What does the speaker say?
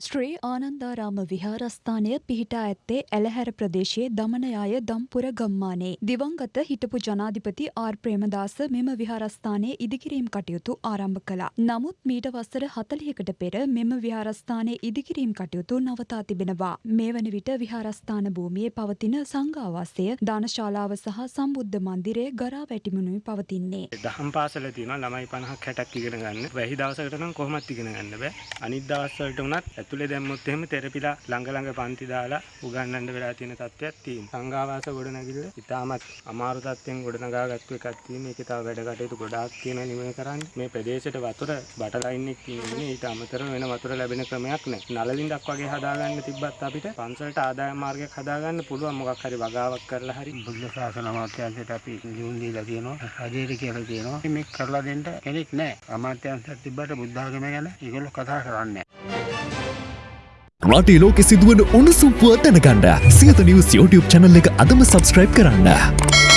ශ්‍රී ආනන්දාරාම විහාරස්ථානය පිහිටා ඇත්තේ ඇලහැර ප්‍රදේශයේ දමනයාය දම්පුර ගම්මානේ. දිවංගත හිටපු ජනාධිපති ආර් ප්‍රේමදාස මෙම විහාරස්ථානයේ ඉදිකිරීම් කටයුතු ආරම්භ කළා. නමුත් මීට වසර හතලියකට පෙර මෙම විහාරස්ථානයේ ඉදිකිරීම් කටයුතු නවතා තිබෙනවා. මේ වන විට විහාරස්ථාන භූමියේ පවතින සංඝාවාසය දානශාලාව සහ සම්බුද්ධ මන්දිරය ගරා වැටිමුණුයි පවතින්නේ. දහම් පාසල තියෙනවා ළමයි 50ක් 60ක් ඉගෙන ගන්න. වැහි දවසකට නම් කොහොමත් ඉගෙන ගන්න බෑ. අනිත් දවස් වලට උනත් ඇතුලේ දැම්මොත් එහෙම තෙරපිලා ළඟ ළඟ පන්ති දාලා උගන්වන්න වෙලා තියෙන තත්ත්වයක් තියෙනවා. සංඝාවාස ගොඩනැගිල්ල ඉතාමත් අමාරු තත්ත්වෙන් ගොඩනගාගත්තු එකක් තියෙන. ඒකේ තව වැඩ කටයුතු ගොඩාක් තියෙනවා නිමය කරන්න. මේ ප්‍රදේශයට වතුර බට ලයින් එක තියෙන්නේ ඊට අමතරව වෙන වතුර ලැබෙන ක්‍රමයක් නැහැ. නලලින්දක් වගේ හදාගන්න තිබ්බත් අපිට පන්සලට ආදායම් මාර්ගයක් හදාගන්න පුළුවන් මොකක් හරි වගාවක් කරලා හරි බුද්ධ ශාසන අමාත්‍යාංශයට අපි ලියුම් දීලා තියෙනවා රජයට කියලා තියෙනවා මේක කරලා දෙන්න කෙනෙක් නැහැ අමාත්‍යාංශයක් තිබ්බට බුද්ධ ආගම ගැන ඒගොල්ලෝ කතා කරන්නේ රටේ ලෝකෙ සිදුවන උණුසුම් පුවත් දැනගන්න සියත නිවස් YouTube channel එක අදම subscribe කරන්න.